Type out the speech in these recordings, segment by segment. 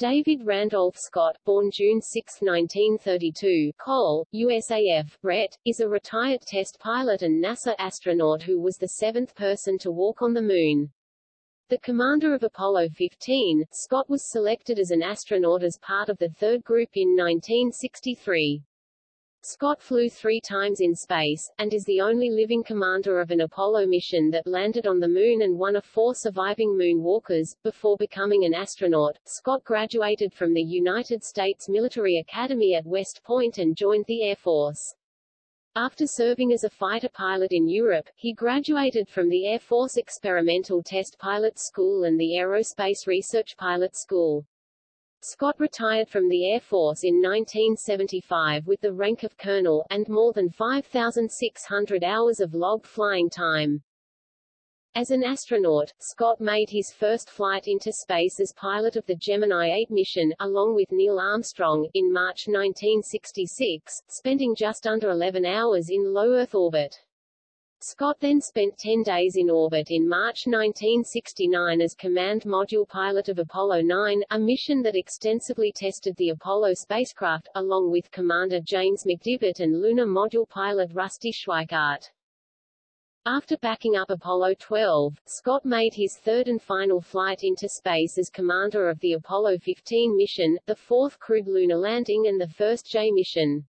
David Randolph Scott, born June 6, 1932, Cole, USAF, RET, is a retired test pilot and NASA astronaut who was the seventh person to walk on the Moon. The commander of Apollo 15, Scott was selected as an astronaut as part of the third group in 1963. Scott flew three times in space, and is the only living commander of an Apollo mission that landed on the Moon and one of four surviving moonwalkers. Before becoming an astronaut, Scott graduated from the United States Military Academy at West Point and joined the Air Force. After serving as a fighter pilot in Europe, he graduated from the Air Force Experimental Test Pilot School and the Aerospace Research Pilot School. Scott retired from the Air Force in 1975 with the rank of colonel, and more than 5,600 hours of logged flying time. As an astronaut, Scott made his first flight into space as pilot of the Gemini 8 mission, along with Neil Armstrong, in March 1966, spending just under 11 hours in low Earth orbit. Scott then spent 10 days in orbit in March 1969 as command module pilot of Apollo 9, a mission that extensively tested the Apollo spacecraft, along with Commander James McDivitt and lunar module pilot Rusty Schweickart. After backing up Apollo 12, Scott made his third and final flight into space as commander of the Apollo 15 mission, the fourth crewed lunar landing and the first J mission.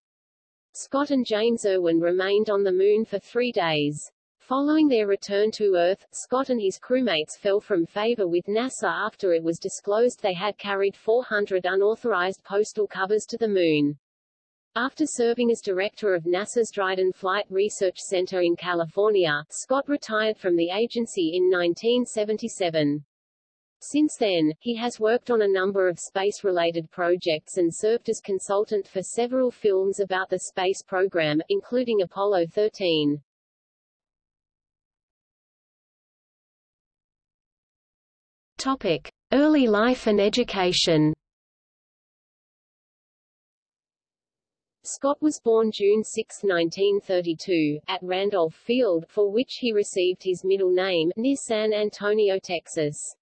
Scott and James Irwin remained on the Moon for three days. Following their return to Earth, Scott and his crewmates fell from favor with NASA after it was disclosed they had carried 400 unauthorized postal covers to the Moon. After serving as director of NASA's Dryden Flight Research Center in California, Scott retired from the agency in 1977. Since then, he has worked on a number of space-related projects and served as consultant for several films about the space program, including Apollo 13. Topic: Early life and education. Scott was born June 6, 1932, at Randolph Field, for which he received his middle name, near San Antonio, Texas.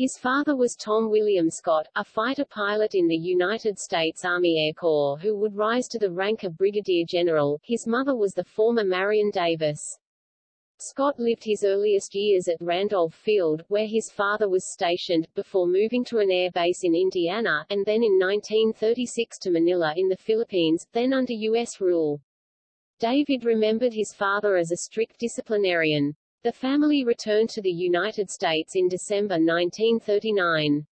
His father was Tom William Scott, a fighter pilot in the United States Army Air Corps who would rise to the rank of brigadier general. His mother was the former Marion Davis. Scott lived his earliest years at Randolph Field, where his father was stationed, before moving to an air base in Indiana, and then in 1936 to Manila in the Philippines, then under U.S. rule. David remembered his father as a strict disciplinarian. The family returned to the United States in December 1939.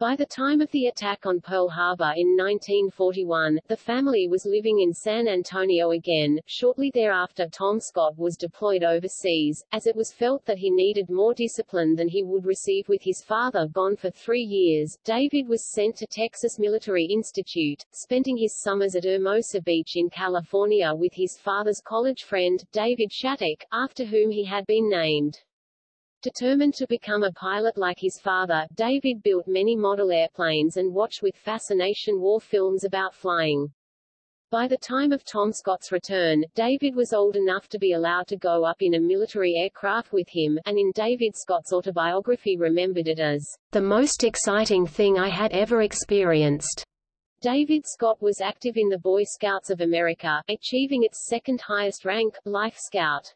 By the time of the attack on Pearl Harbor in 1941, the family was living in San Antonio again. Shortly thereafter Tom Scott was deployed overseas, as it was felt that he needed more discipline than he would receive with his father gone for three years. David was sent to Texas Military Institute, spending his summers at Hermosa Beach in California with his father's college friend, David Shattuck, after whom he had been named. Determined to become a pilot like his father, David built many model airplanes and watched with fascination war films about flying. By the time of Tom Scott's return, David was old enough to be allowed to go up in a military aircraft with him, and in David Scott's autobiography remembered it as the most exciting thing I had ever experienced. David Scott was active in the Boy Scouts of America, achieving its second highest rank, Life Scout.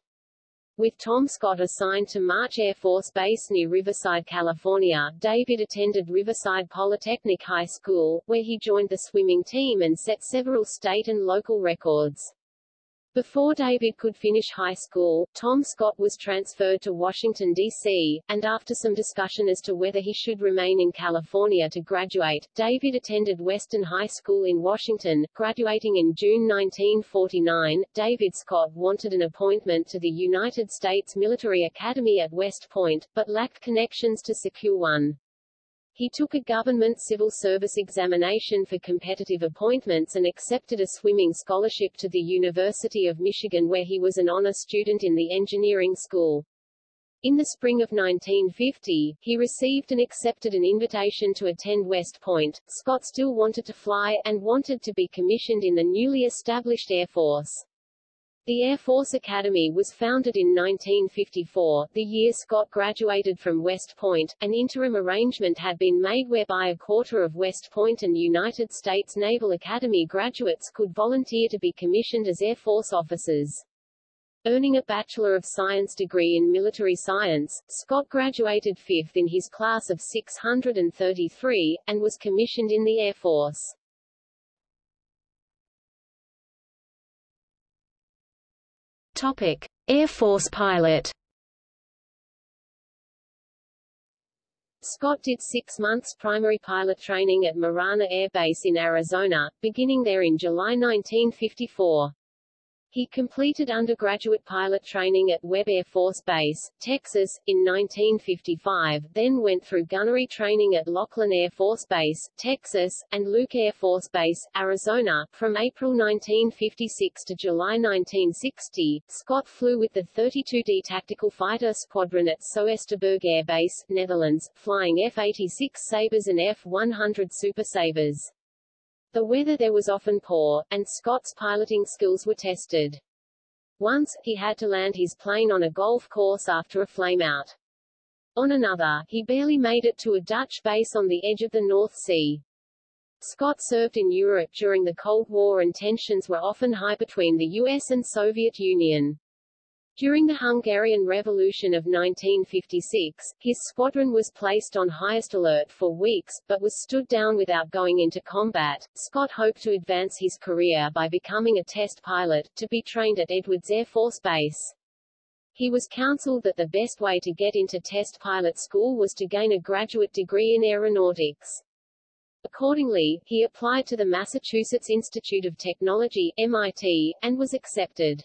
With Tom Scott assigned to March Air Force Base near Riverside, California, David attended Riverside Polytechnic High School, where he joined the swimming team and set several state and local records. Before David could finish high school, Tom Scott was transferred to Washington, D.C., and after some discussion as to whether he should remain in California to graduate, David attended Western High School in Washington, graduating in June 1949. David Scott wanted an appointment to the United States Military Academy at West Point, but lacked connections to secure one. He took a government civil service examination for competitive appointments and accepted a swimming scholarship to the University of Michigan where he was an honor student in the engineering school. In the spring of 1950, he received and accepted an invitation to attend West Point. Scott still wanted to fly, and wanted to be commissioned in the newly established Air Force. The Air Force Academy was founded in 1954, the year Scott graduated from West Point. An interim arrangement had been made whereby a quarter of West Point and United States Naval Academy graduates could volunteer to be commissioned as Air Force officers. Earning a Bachelor of Science degree in military science, Scott graduated fifth in his class of 633, and was commissioned in the Air Force. Topic: Air Force pilot. Scott did six months primary pilot training at Marana Air Base in Arizona, beginning there in July 1954. He completed undergraduate pilot training at Webb Air Force Base, Texas, in 1955, then went through gunnery training at Laughlin Air Force Base, Texas, and Luke Air Force Base, Arizona. From April 1956 to July 1960, Scott flew with the 32D Tactical Fighter Squadron at Soesterberg Air Base, Netherlands, flying F-86 Sabres and F-100 Super Sabres. The weather there was often poor, and Scott's piloting skills were tested. Once, he had to land his plane on a golf course after a flameout. On another, he barely made it to a Dutch base on the edge of the North Sea. Scott served in Europe during the Cold War and tensions were often high between the US and Soviet Union. During the Hungarian Revolution of 1956, his squadron was placed on highest alert for weeks, but was stood down without going into combat. Scott hoped to advance his career by becoming a test pilot, to be trained at Edwards Air Force Base. He was counseled that the best way to get into test pilot school was to gain a graduate degree in aeronautics. Accordingly, he applied to the Massachusetts Institute of Technology MIT, and was accepted.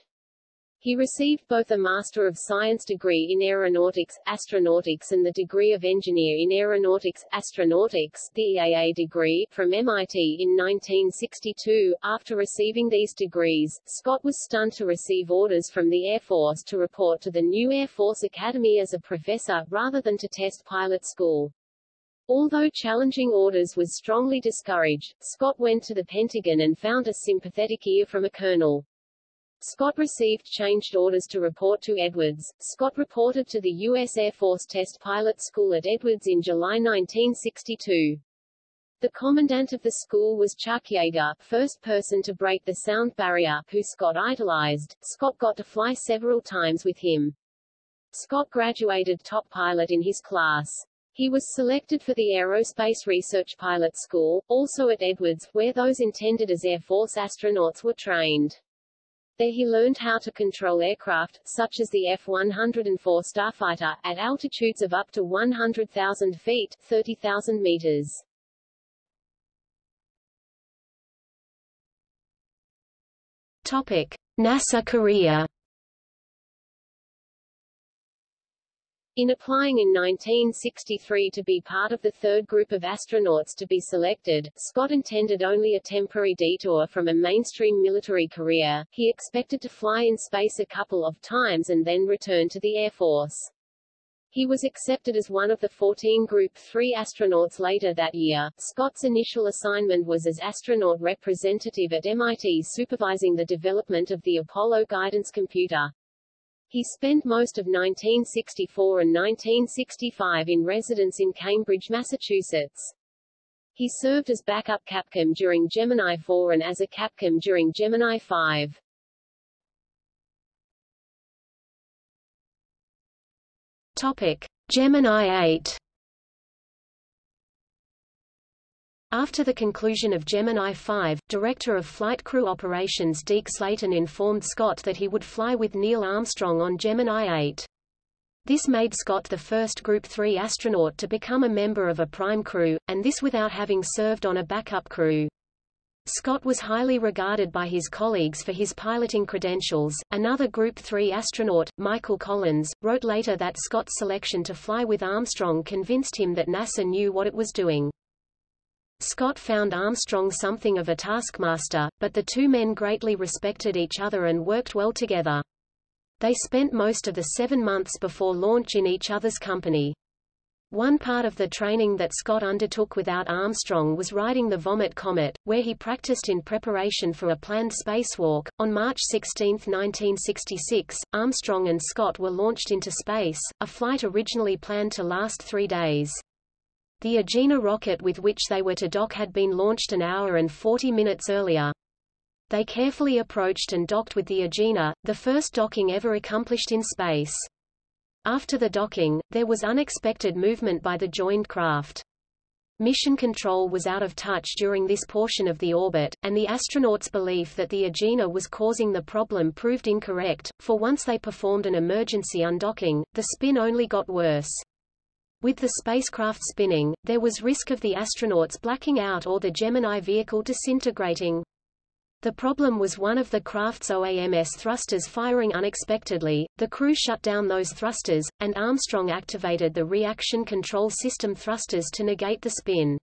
He received both a Master of Science degree in Aeronautics, Astronautics and the degree of Engineer in Aeronautics, Astronautics the EAA degree, from MIT in 1962. After receiving these degrees, Scott was stunned to receive orders from the Air Force to report to the new Air Force Academy as a professor, rather than to test pilot school. Although challenging orders was strongly discouraged, Scott went to the Pentagon and found a sympathetic ear from a colonel. Scott received changed orders to report to Edwards. Scott reported to the U.S. Air Force Test Pilot School at Edwards in July 1962. The commandant of the school was Chuck Yeager, first person to break the sound barrier, who Scott idolized. Scott got to fly several times with him. Scott graduated top pilot in his class. He was selected for the Aerospace Research Pilot School, also at Edwards, where those intended as Air Force astronauts were trained. There he learned how to control aircraft, such as the F-104 Starfighter, at altitudes of up to 100,000 feet 30,000 meters. Topic. NASA career In applying in 1963 to be part of the third group of astronauts to be selected, Scott intended only a temporary detour from a mainstream military career. He expected to fly in space a couple of times and then return to the Air Force. He was accepted as one of the 14 Group 3 astronauts later that year. Scott's initial assignment was as astronaut representative at MIT supervising the development of the Apollo guidance computer. He spent most of 1964 and 1965 in residence in Cambridge, Massachusetts. He served as backup Capcom during Gemini 4 and as a Capcom during Gemini 5. Topic: Gemini 8 After the conclusion of Gemini 5, Director of Flight Crew Operations Deke Slayton informed Scott that he would fly with Neil Armstrong on Gemini 8. This made Scott the first Group 3 astronaut to become a member of a prime crew, and this without having served on a backup crew. Scott was highly regarded by his colleagues for his piloting credentials. Another Group 3 astronaut, Michael Collins, wrote later that Scott's selection to fly with Armstrong convinced him that NASA knew what it was doing. Scott found Armstrong something of a taskmaster, but the two men greatly respected each other and worked well together. They spent most of the seven months before launch in each other's company. One part of the training that Scott undertook without Armstrong was riding the Vomit Comet, where he practiced in preparation for a planned spacewalk. On March 16, 1966, Armstrong and Scott were launched into space, a flight originally planned to last three days. The Agena rocket with which they were to dock had been launched an hour and 40 minutes earlier. They carefully approached and docked with the Agena, the first docking ever accomplished in space. After the docking, there was unexpected movement by the joined craft. Mission control was out of touch during this portion of the orbit, and the astronauts' belief that the Agena was causing the problem proved incorrect, for once they performed an emergency undocking, the spin only got worse. With the spacecraft spinning, there was risk of the astronauts blacking out or the Gemini vehicle disintegrating. The problem was one of the craft's OAMS thrusters firing unexpectedly, the crew shut down those thrusters, and Armstrong activated the reaction control system thrusters to negate the spin.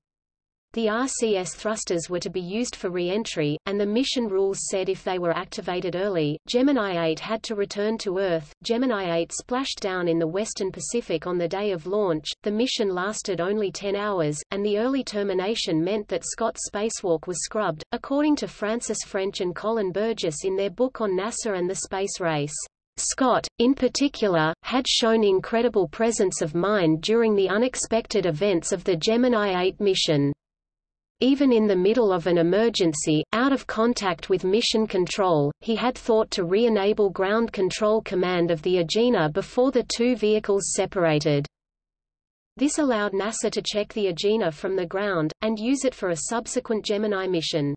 The RCS thrusters were to be used for re-entry, and the mission rules said if they were activated early, Gemini 8 had to return to Earth. Gemini 8 splashed down in the western Pacific on the day of launch. The mission lasted only 10 hours, and the early termination meant that Scott's spacewalk was scrubbed, according to Francis French and Colin Burgess in their book on NASA and the space race. Scott, in particular, had shown incredible presence of mind during the unexpected events of the Gemini 8 mission. Even in the middle of an emergency, out of contact with mission control, he had thought to re-enable ground control command of the Agena before the two vehicles separated. This allowed NASA to check the Agena from the ground, and use it for a subsequent Gemini mission.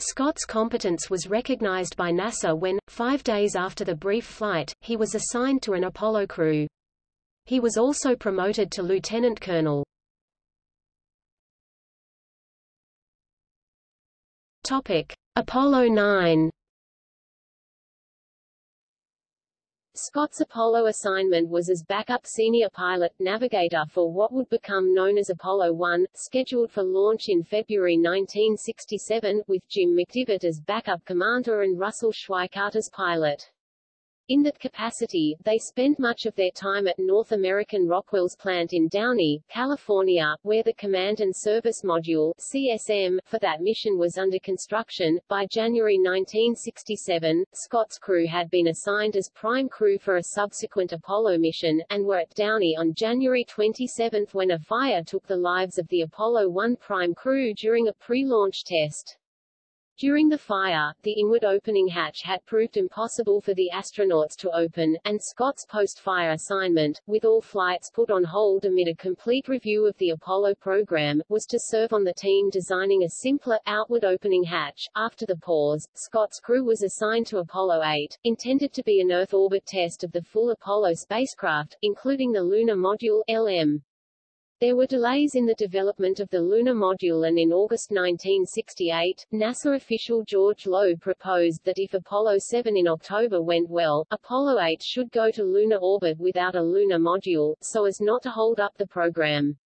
Scott's competence was recognized by NASA when, five days after the brief flight, he was assigned to an Apollo crew. He was also promoted to lieutenant colonel. Topic: Apollo 9. Scott's Apollo assignment was as backup senior pilot navigator for what would become known as Apollo 1, scheduled for launch in February 1967, with Jim McDivitt as backup commander and Russell Schweickart as pilot. In that capacity, they spent much of their time at North American Rockwell's plant in Downey, California, where the Command and Service Module CSM, for that mission was under construction. By January 1967, Scott's crew had been assigned as prime crew for a subsequent Apollo mission, and were at Downey on January 27 when a fire took the lives of the Apollo 1 prime crew during a pre-launch test. During the fire, the inward opening hatch had proved impossible for the astronauts to open, and Scott's post-fire assignment, with all flights put on hold amid a complete review of the Apollo program, was to serve on the team designing a simpler, outward opening hatch. After the pause, Scott's crew was assigned to Apollo 8, intended to be an Earth orbit test of the full Apollo spacecraft, including the Lunar Module LM. There were delays in the development of the lunar module and in August 1968, NASA official George Low proposed that if Apollo 7 in October went well, Apollo 8 should go to lunar orbit without a lunar module, so as not to hold up the program.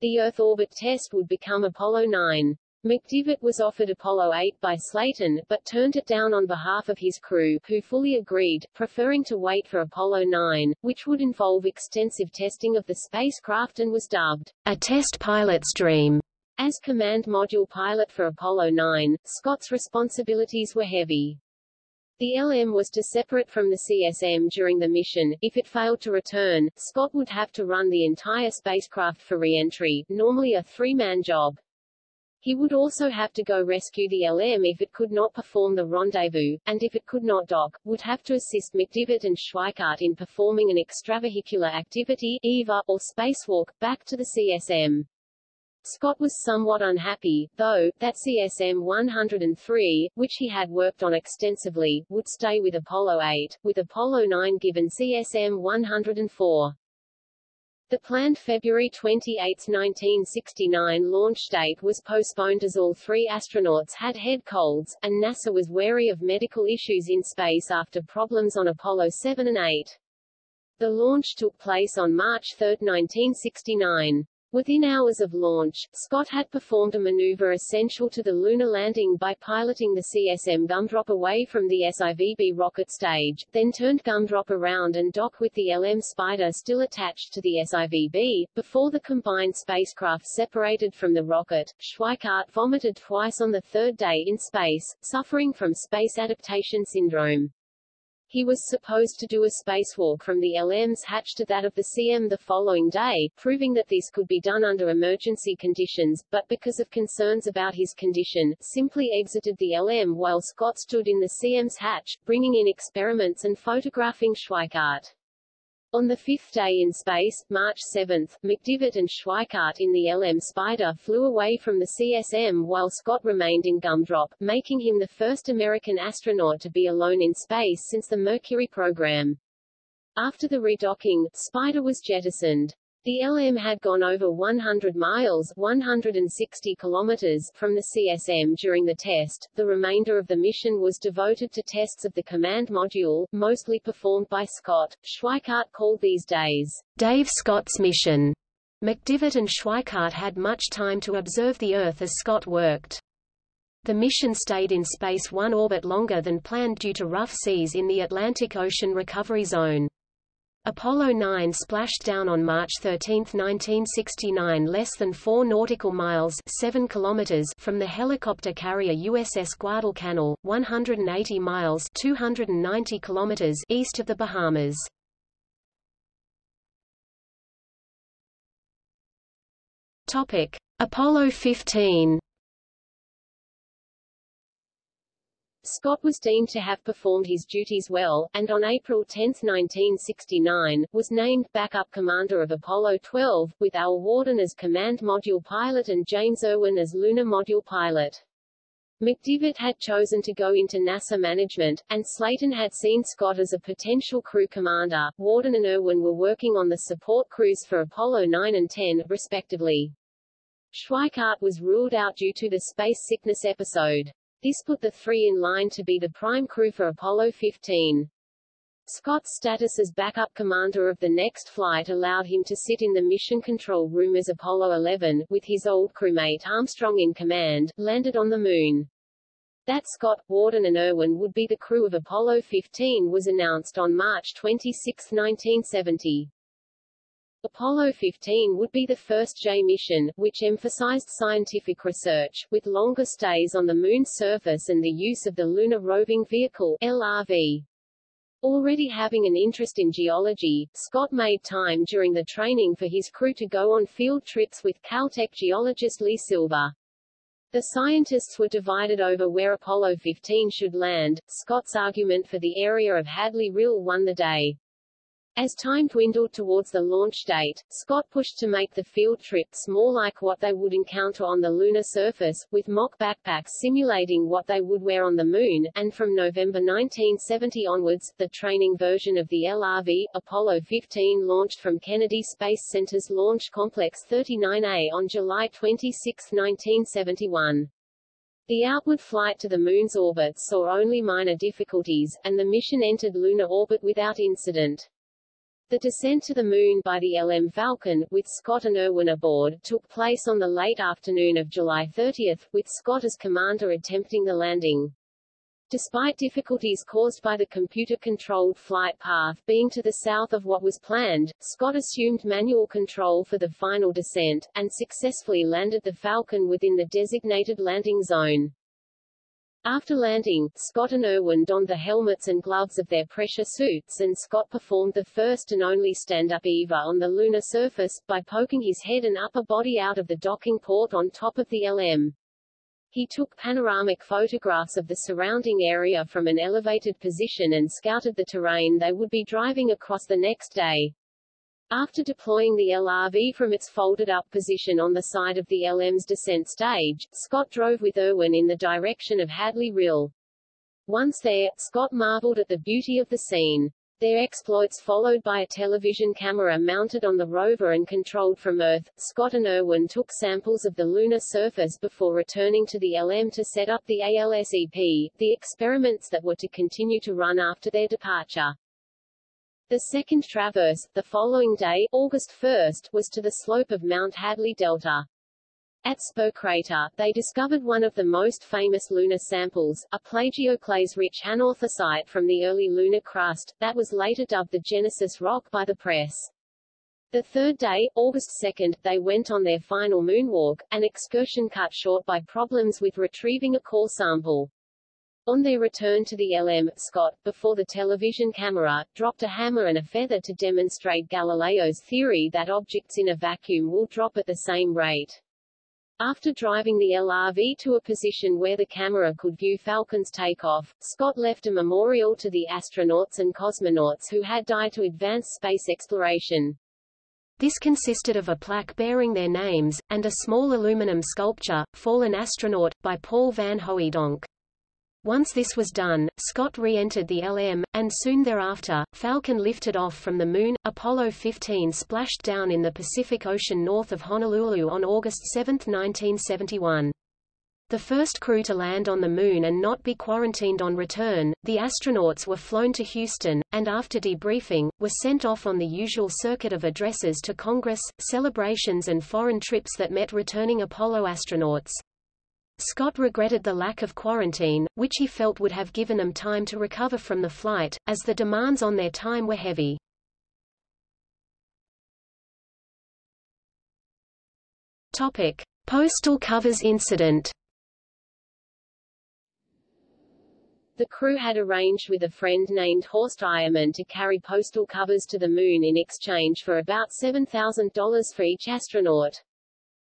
The Earth orbit test would become Apollo 9. McDivitt was offered Apollo 8 by Slayton, but turned it down on behalf of his crew, who fully agreed, preferring to wait for Apollo 9, which would involve extensive testing of the spacecraft and was dubbed a test pilot's dream. As command module pilot for Apollo 9, Scott's responsibilities were heavy. The LM was to separate from the CSM during the mission. If it failed to return, Scott would have to run the entire spacecraft for re-entry, normally a three-man job. He would also have to go rescue the LM if it could not perform the rendezvous, and if it could not dock, would have to assist McDivitt and Schweickart in performing an extravehicular activity EVA, or spacewalk, back to the CSM. Scott was somewhat unhappy, though, that CSM-103, which he had worked on extensively, would stay with Apollo 8, with Apollo 9 given CSM-104. The planned February 28, 1969 launch date was postponed as all three astronauts had head colds, and NASA was wary of medical issues in space after problems on Apollo 7 and 8. The launch took place on March 3, 1969. Within hours of launch, Scott had performed a maneuver essential to the lunar landing by piloting the CSM Gumdrop away from the SIVB rocket stage, then turned Gumdrop around and docked with the LM Spider still attached to the SIVB. Before the combined spacecraft separated from the rocket, Schweickart vomited twice on the third day in space, suffering from space adaptation syndrome. He was supposed to do a spacewalk from the LM's hatch to that of the CM the following day, proving that this could be done under emergency conditions, but because of concerns about his condition, simply exited the LM while Scott stood in the CM's hatch, bringing in experiments and photographing Schweickart. On the fifth day in space, March 7, McDivitt and Schweickart in the LM Spider flew away from the CSM while Scott remained in Gumdrop, making him the first American astronaut to be alone in space since the Mercury program. After the redocking, Spider was jettisoned. The LM had gone over 100 miles 160 kilometers from the CSM during the test. The remainder of the mission was devoted to tests of the command module, mostly performed by Scott. Schweickart called these days Dave Scott's mission. McDivitt and Schweickart had much time to observe the Earth as Scott worked. The mission stayed in space one orbit longer than planned due to rough seas in the Atlantic Ocean recovery zone. Apollo 9 splashed down on March 13, 1969 less than 4 nautical miles 7 kilometers from the helicopter carrier USS Guadalcanal, 180 miles 290 kilometers east of the Bahamas. Apollo 15 Scott was deemed to have performed his duties well, and on April 10, 1969, was named backup commander of Apollo 12, with Al Worden as command module pilot and James Irwin as lunar module pilot. McDivitt had chosen to go into NASA management, and Slayton had seen Scott as a potential crew commander. Worden and Irwin were working on the support crews for Apollo 9 and 10, respectively. Schweickart was ruled out due to the space sickness episode. This put the three in line to be the prime crew for Apollo 15. Scott's status as backup commander of the next flight allowed him to sit in the mission control room as Apollo 11, with his old crewmate Armstrong in command, landed on the Moon. That Scott, Worden and Irwin would be the crew of Apollo 15 was announced on March 26, 1970. Apollo 15 would be the first J mission, which emphasized scientific research, with longer stays on the Moon's surface and the use of the Lunar Roving Vehicle LRV. Already having an interest in geology, Scott made time during the training for his crew to go on field trips with Caltech geologist Lee Silver. The scientists were divided over where Apollo 15 should land. Scott's argument for the area of Hadley Rill won the day. As time dwindled towards the launch date, Scott pushed to make the field trips more like what they would encounter on the lunar surface, with mock backpacks simulating what they would wear on the Moon, and from November 1970 onwards, the training version of the LRV, Apollo 15 launched from Kennedy Space Center's Launch Complex 39A on July 26, 1971. The outward flight to the Moon's orbit saw only minor difficulties, and the mission entered lunar orbit without incident. The descent to the Moon by the LM Falcon, with Scott and Irwin aboard, took place on the late afternoon of July 30, with Scott as commander attempting the landing. Despite difficulties caused by the computer-controlled flight path being to the south of what was planned, Scott assumed manual control for the final descent, and successfully landed the Falcon within the designated landing zone. After landing, Scott and Irwin donned the helmets and gloves of their pressure suits and Scott performed the first and only stand-up EVA on the lunar surface, by poking his head and upper body out of the docking port on top of the LM. He took panoramic photographs of the surrounding area from an elevated position and scouted the terrain they would be driving across the next day. After deploying the LRV from its folded-up position on the side of the LM's descent stage, Scott drove with Irwin in the direction of Hadley Rill. Once there, Scott marveled at the beauty of the scene. Their exploits followed by a television camera mounted on the rover and controlled from Earth, Scott and Irwin took samples of the lunar surface before returning to the LM to set up the ALSEP, the experiments that were to continue to run after their departure. The second traverse, the following day, August 1, was to the slope of Mount Hadley Delta. At Spur Crater, they discovered one of the most famous lunar samples, a plagioclase-rich anorthosite from the early lunar crust, that was later dubbed the Genesis Rock by the press. The third day, August 2, they went on their final moonwalk, an excursion cut short by problems with retrieving a core sample. On their return to the LM, Scott, before the television camera, dropped a hammer and a feather to demonstrate Galileo's theory that objects in a vacuum will drop at the same rate. After driving the LRV to a position where the camera could view Falcon's takeoff, Scott left a memorial to the astronauts and cosmonauts who had died to advance space exploration. This consisted of a plaque bearing their names, and a small aluminum sculpture, Fallen Astronaut, by Paul Van Hoeydonck. Once this was done, Scott re-entered the LM, and soon thereafter, Falcon lifted off from the Moon. Apollo 15 splashed down in the Pacific Ocean north of Honolulu on August 7, 1971. The first crew to land on the Moon and not be quarantined on return, the astronauts were flown to Houston, and after debriefing, were sent off on the usual circuit of addresses to Congress, celebrations and foreign trips that met returning Apollo astronauts. Scott regretted the lack of quarantine, which he felt would have given them time to recover from the flight, as the demands on their time were heavy. Topic. Postal covers incident The crew had arranged with a friend named Horst Eiermann to carry postal covers to the Moon in exchange for about $7,000 for each astronaut.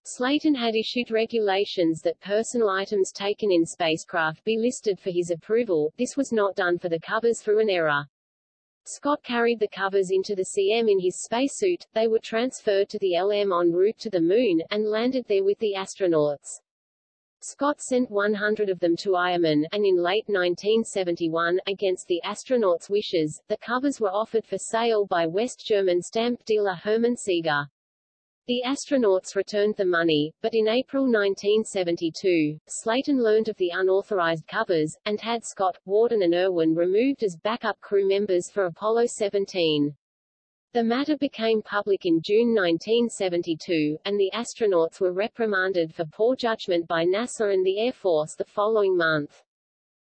Slayton had issued regulations that personal items taken in spacecraft be listed for his approval, this was not done for the covers through an error. Scott carried the covers into the CM in his spacesuit, they were transferred to the LM en route to the Moon, and landed there with the astronauts. Scott sent 100 of them to Eiermann, and in late 1971, against the astronauts' wishes, the covers were offered for sale by West German stamp dealer Hermann Sieger. The astronauts returned the money, but in April 1972, Slayton learned of the unauthorized covers, and had Scott, Worden and Irwin removed as backup crew members for Apollo 17. The matter became public in June 1972, and the astronauts were reprimanded for poor judgment by NASA and the Air Force the following month.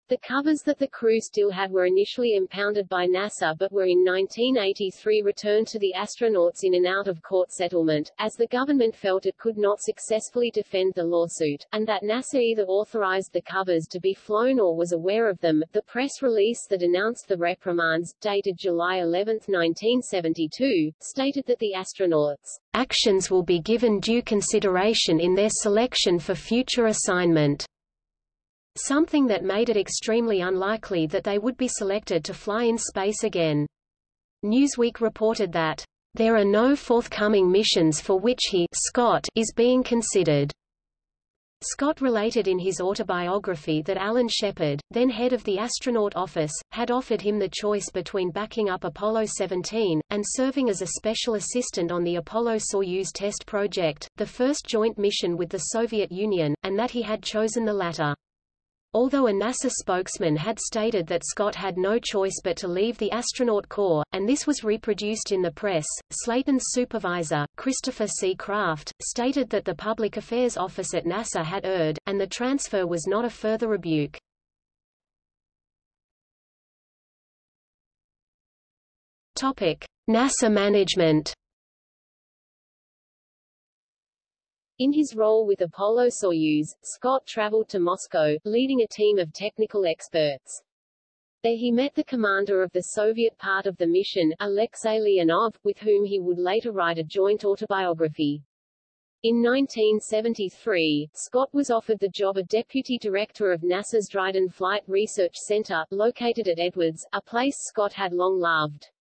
The covers that the crew still had were initially impounded by NASA but were in 1983 returned to the astronauts in an out-of-court settlement, as the government felt it could not successfully defend the lawsuit, and that NASA either authorized the covers to be flown or was aware of them. The press release that announced the reprimands, dated July 11, 1972, stated that the astronauts' actions will be given due consideration in their selection for future assignment something that made it extremely unlikely that they would be selected to fly in space again. Newsweek reported that, "...there are no forthcoming missions for which he Scott is being considered." Scott related in his autobiography that Alan Shepard, then head of the astronaut office, had offered him the choice between backing up Apollo 17, and serving as a special assistant on the Apollo-Soyuz test project, the first joint mission with the Soviet Union, and that he had chosen the latter. Although a NASA spokesman had stated that Scott had no choice but to leave the astronaut corps, and this was reproduced in the press, Slayton's supervisor, Christopher C. Kraft, stated that the Public Affairs Office at NASA had erred, and the transfer was not a further rebuke. Topic: NASA management In his role with Apollo-Soyuz, Scott traveled to Moscow, leading a team of technical experts. There he met the commander of the Soviet part of the mission, Alexei Leonov, with whom he would later write a joint autobiography. In 1973, Scott was offered the job of deputy director of NASA's Dryden Flight Research Center, located at Edwards, a place Scott had long loved.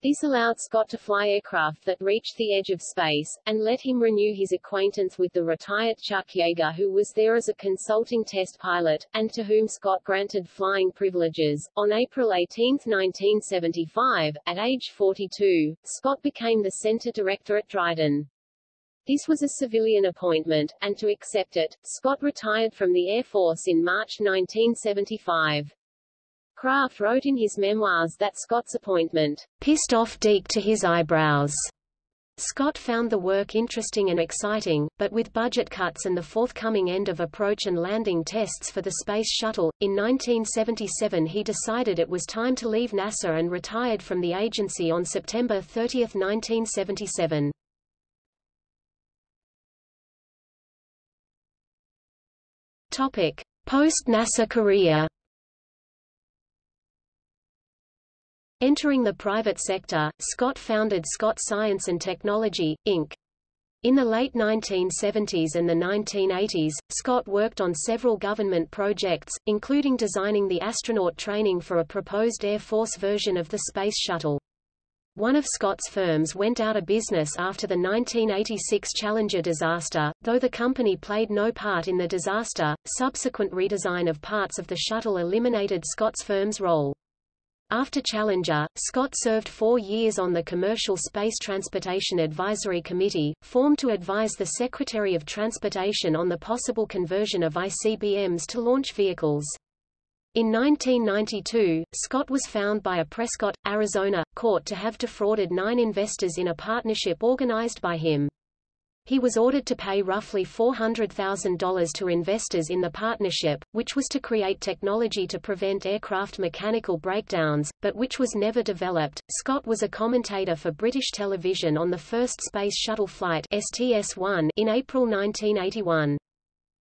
This allowed Scott to fly aircraft that reached the edge of space, and let him renew his acquaintance with the retired Chuck Yeager who was there as a consulting test pilot, and to whom Scott granted flying privileges. On April 18, 1975, at age 42, Scott became the center director at Dryden. This was a civilian appointment, and to accept it, Scott retired from the Air Force in March 1975. Kraft wrote in his memoirs that Scott's appointment pissed off Deke to his eyebrows. Scott found the work interesting and exciting, but with budget cuts and the forthcoming end of approach and landing tests for the Space Shuttle, in 1977 he decided it was time to leave NASA and retired from the agency on September 30, 1977. Topic: Post-NASA career. Entering the private sector, Scott founded Scott Science and Technology, Inc. In the late 1970s and the 1980s, Scott worked on several government projects, including designing the astronaut training for a proposed Air Force version of the Space Shuttle. One of Scott's firms went out of business after the 1986 Challenger disaster, though the company played no part in the disaster. Subsequent redesign of parts of the shuttle eliminated Scott's firm's role. After Challenger, Scott served four years on the Commercial Space Transportation Advisory Committee, formed to advise the Secretary of Transportation on the possible conversion of ICBMs to launch vehicles. In 1992, Scott was found by a Prescott, Arizona, court to have defrauded nine investors in a partnership organized by him. He was ordered to pay roughly $400,000 to investors in the partnership, which was to create technology to prevent aircraft mechanical breakdowns, but which was never developed. Scott was a commentator for British television on the first Space Shuttle flight STS-1 in April 1981.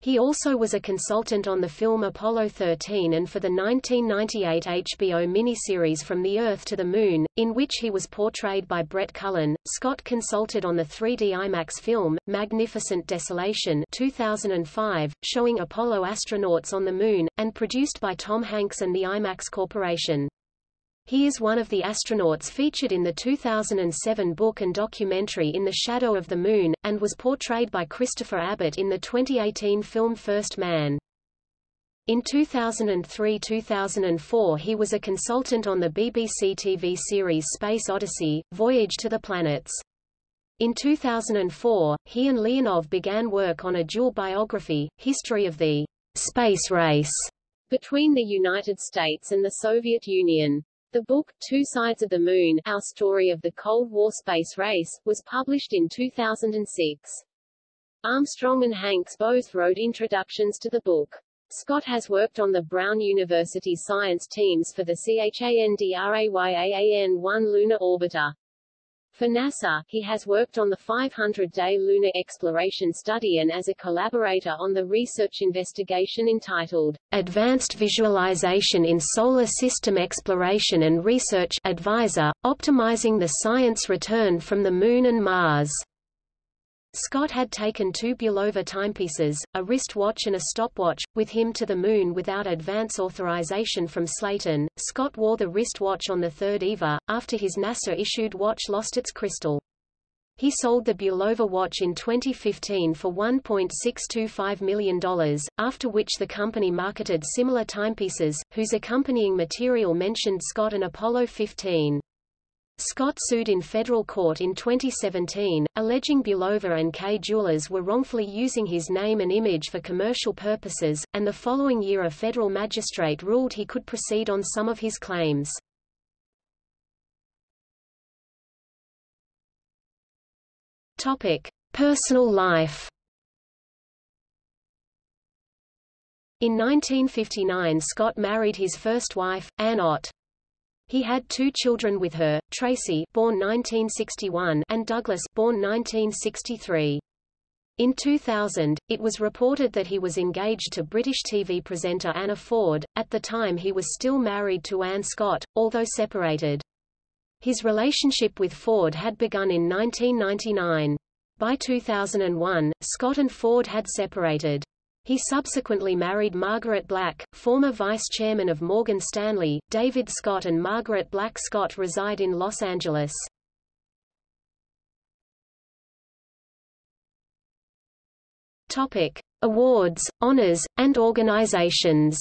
He also was a consultant on the film Apollo 13 and for the 1998 HBO miniseries From the Earth to the Moon, in which he was portrayed by Brett Cullen. Scott consulted on the 3D IMAX film, Magnificent Desolation 2005, showing Apollo astronauts on the Moon, and produced by Tom Hanks and the IMAX Corporation. He is one of the astronauts featured in the 2007 book and documentary In the Shadow of the Moon, and was portrayed by Christopher Abbott in the 2018 film First Man. In 2003–2004 he was a consultant on the BBC TV series Space Odyssey, Voyage to the Planets. In 2004, he and Leonov began work on a dual biography, History of the Space Race, between the United States and the Soviet Union. The book, Two Sides of the Moon, Our Story of the Cold War Space Race, was published in 2006. Armstrong and Hanks both wrote introductions to the book. Scott has worked on the Brown University science teams for the CHANDRAYAAN-1 lunar orbiter. For NASA, he has worked on the 500-day lunar exploration study and as a collaborator on the research investigation entitled Advanced Visualization in Solar System Exploration and Research Advisor, Optimizing the Science Return from the Moon and Mars. Scott had taken two Bulova timepieces, a wristwatch and a stopwatch, with him to the Moon without advance authorization from Slayton. Scott wore the wristwatch on the third EVA, after his NASA-issued watch lost its crystal. He sold the Bulova watch in 2015 for $1.625 million, after which the company marketed similar timepieces, whose accompanying material mentioned Scott and Apollo 15. Scott sued in federal court in 2017, alleging Bulova and Kay Jewelers were wrongfully using his name and image for commercial purposes, and the following year a federal magistrate ruled he could proceed on some of his claims. Topic: Personal life. In 1959 Scott married his first wife, Ann Ott. He had two children with her, Tracy born 1961 and Douglas born 1963. In 2000, it was reported that he was engaged to British TV presenter Anna Ford. At the time he was still married to Anne Scott, although separated. His relationship with Ford had begun in 1999. By 2001, Scott and Ford had separated. He subsequently married Margaret Black, former vice chairman of Morgan Stanley. David Scott and Margaret Black Scott reside in Los Angeles. Topic: Awards, honors, and organizations.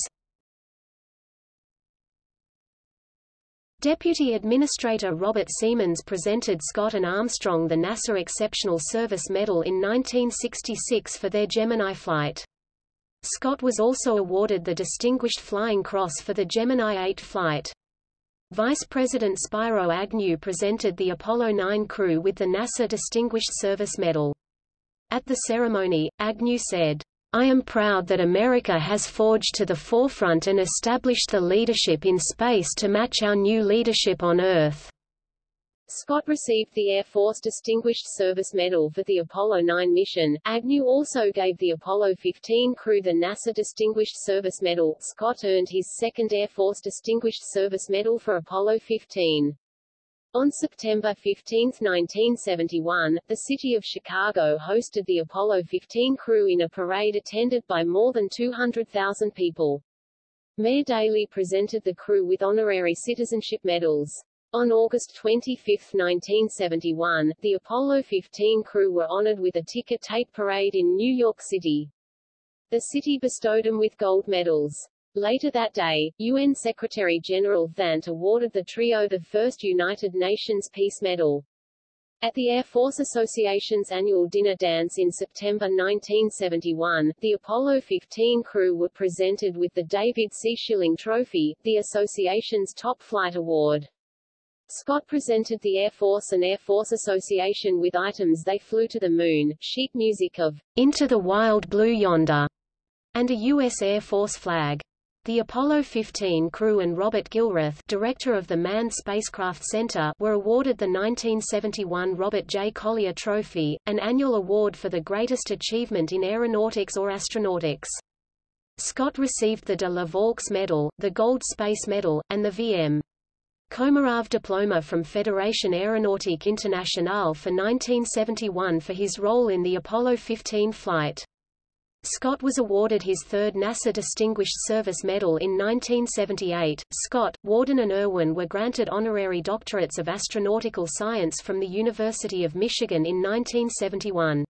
Deputy Administrator Robert Seamans presented Scott and Armstrong the NASA Exceptional Service Medal in 1966 for their Gemini flight. Scott was also awarded the Distinguished Flying Cross for the Gemini 8 flight. Vice President Spiro Agnew presented the Apollo 9 crew with the NASA Distinguished Service Medal. At the ceremony, Agnew said, I am proud that America has forged to the forefront and established the leadership in space to match our new leadership on Earth. Scott received the Air Force Distinguished Service Medal for the Apollo 9 mission. Agnew also gave the Apollo 15 crew the NASA Distinguished Service Medal. Scott earned his second Air Force Distinguished Service Medal for Apollo 15. On September 15, 1971, the city of Chicago hosted the Apollo 15 crew in a parade attended by more than 200,000 people. Mayor Daley presented the crew with honorary citizenship medals. On August 25, 1971, the Apollo 15 crew were honored with a ticker tape parade in New York City. The city bestowed them with gold medals. Later that day, UN Secretary-General Thant awarded the trio the first United Nations Peace Medal. At the Air Force Association's annual dinner dance in September 1971, the Apollo 15 crew were presented with the David C. Schilling Trophy, the association's top flight award. Scott presented the Air Force and Air Force Association with items They Flew to the Moon, sheet music of Into the Wild Blue Yonder, and a U.S. Air Force flag. The Apollo 15 crew and Robert Gilruth, director of the Manned Spacecraft Center, were awarded the 1971 Robert J. Collier Trophy, an annual award for the greatest achievement in aeronautics or astronautics. Scott received the de la Vaulx Medal, the Gold Space Medal, and the V.M. Komarov Diploma from Fédération Aéronautique Internationale for 1971 for his role in the Apollo 15 flight. Scott was awarded his third NASA Distinguished Service Medal in 1978. Scott, Worden, and Irwin were granted honorary doctorates of astronautical science from the University of Michigan in 1971.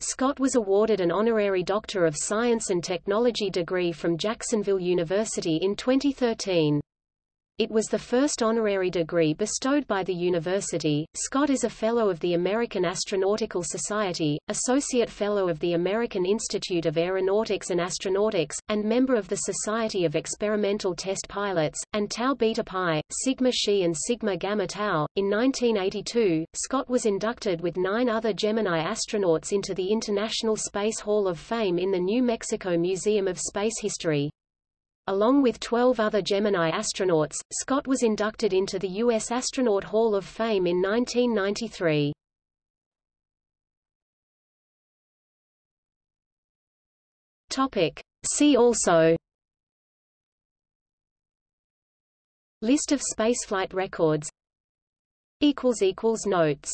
Scott was awarded an honorary Doctor of Science and Technology degree from Jacksonville University in 2013. It was the first honorary degree bestowed by the university. Scott is a Fellow of the American Astronautical Society, Associate Fellow of the American Institute of Aeronautics and Astronautics, and member of the Society of Experimental Test Pilots, and Tau Beta Pi, Sigma Xi and Sigma Gamma Tau. In 1982, Scott was inducted with nine other Gemini astronauts into the International Space Hall of Fame in the New Mexico Museum of Space History. Along with 12 other Gemini astronauts, Scott was inducted into the U.S. Astronaut Hall of Fame in 1993. Topic. See also List of spaceflight records Notes